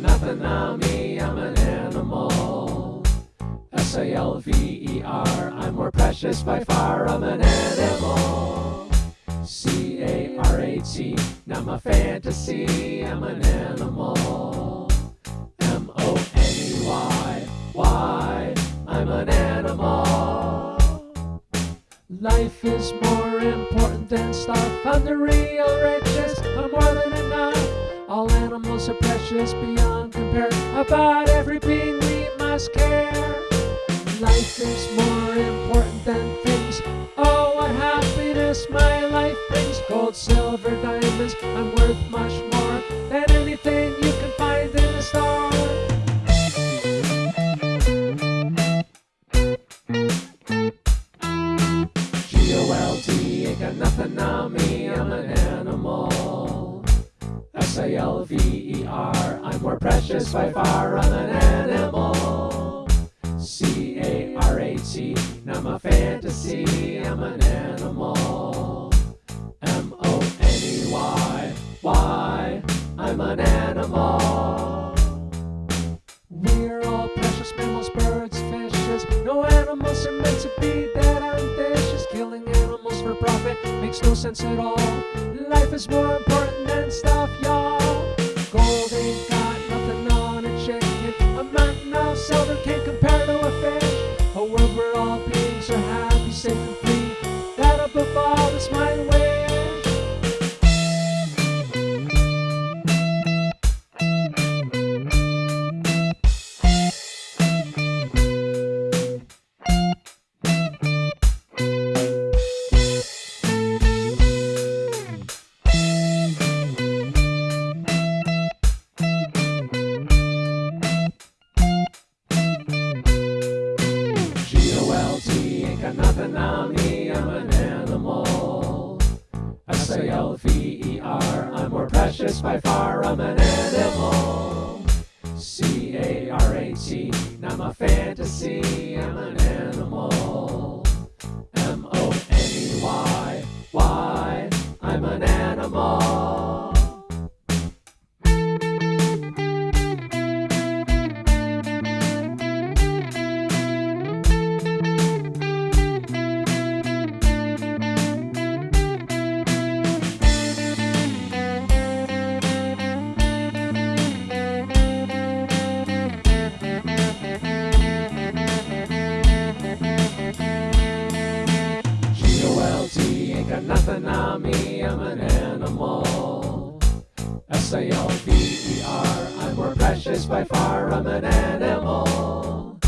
nothing on me, I'm an animal. S A L V E R, I'm more precious by far, I'm an animal. C A R A T, not my fantasy, I'm an animal. M O N E Y, why? I'm an animal. Life is more important than stuff. I'm the real richest. I'm more than enough. All animals are precious beyond compare. About every being we must care. Life is more important than things. Oh, what happiness my life brings. Gold, silver, diamonds. I'm worth much more than anything you can find in the store. G O L D, ain't got nothing on me, I'm an animal. S A L V E R, I'm more precious by far, I'm an animal. C A R A fantasy, I'm an animal. M O N E Y, why? I'm an animal. We're all precious mammals, birds, fishes. No animals are meant to be that ambitious. Killing animals for profit makes no sense at all. Life is more important than stuff, y'all. Gold ain't got nothing on a chicken. A mountain of silver can't compare to a fish. A world where all beings are happy, safe, and free. Got nothing on me, I'm an animal. S A L V E R, I'm more precious by far, I'm an animal. C A R A fantasy, I'm an animal. got nothing on me, I'm an animal. S-A-L-V-E-R, I'm more precious by far, I'm an animal.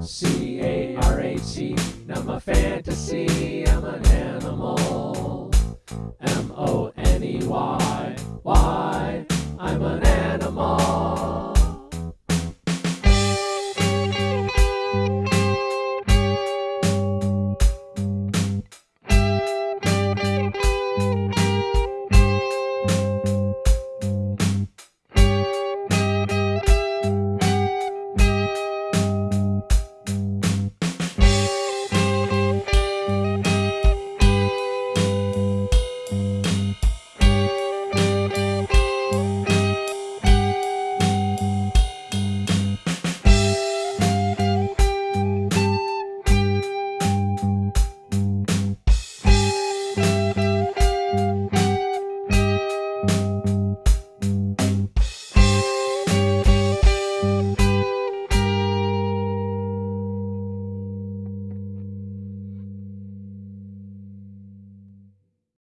c-a-r-a-c now my fantasy, I'm an animal. M-O-N-E-Y, why, I'm an animal.